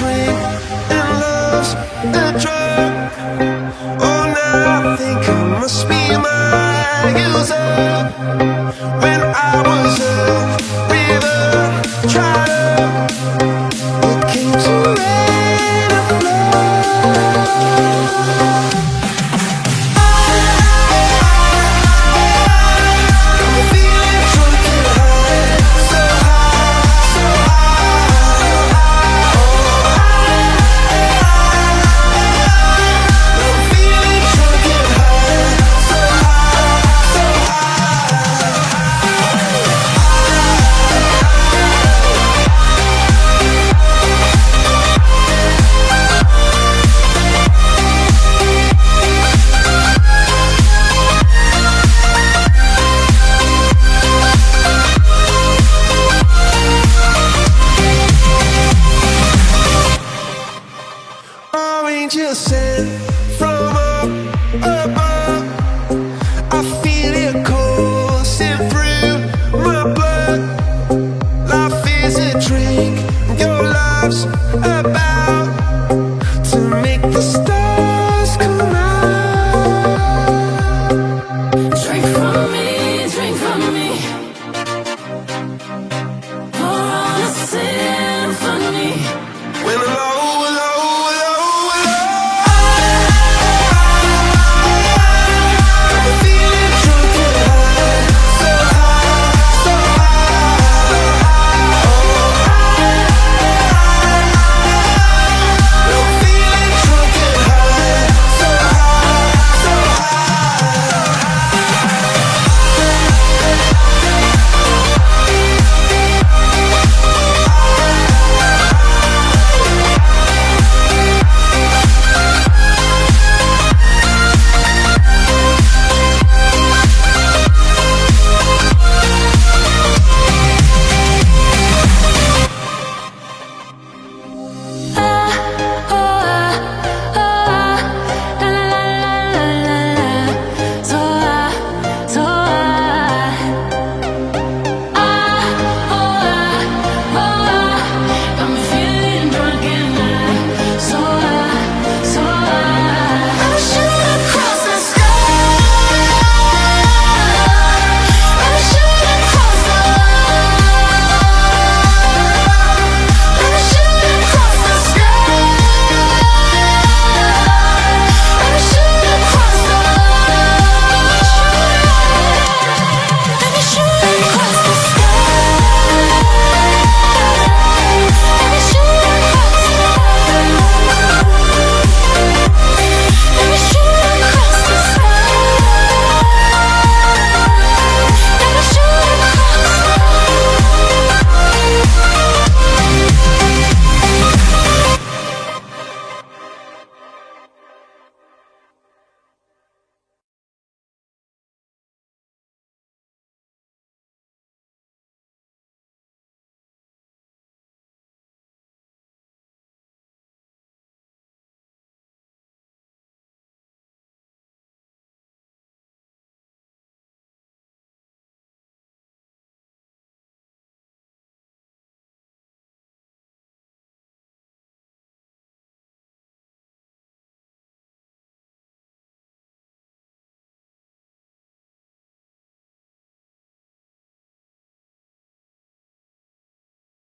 a You sent from up above.